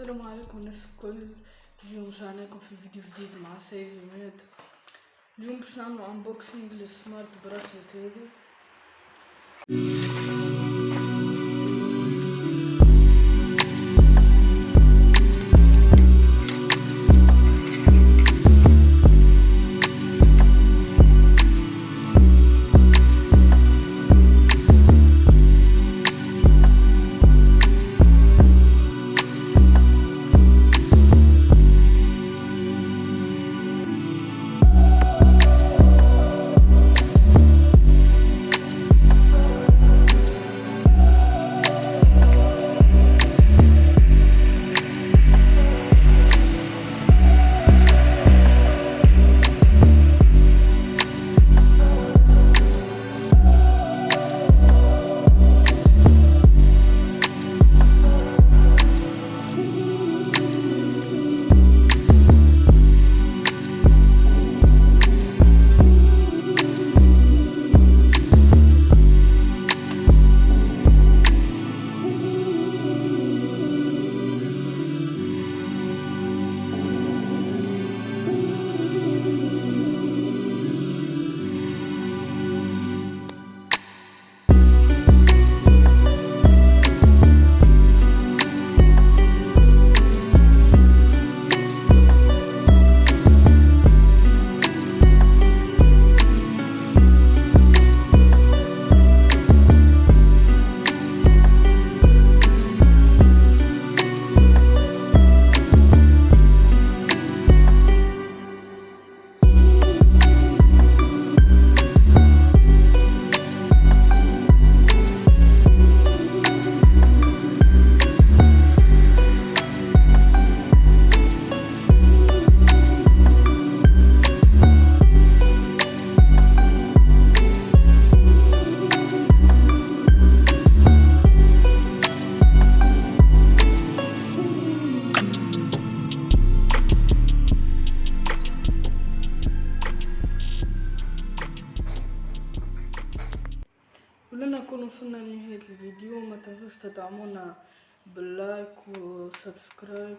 السلام عليكم الناس الكل اليوم رجعناكم في فيديو جديد مع سيد جماد اليوم باش نعملو انبوكسينج للسمارت براسلت هذي نكون وصلنا لنهاية الفيديو ما تنسوش تدعمونا بال like و subscribe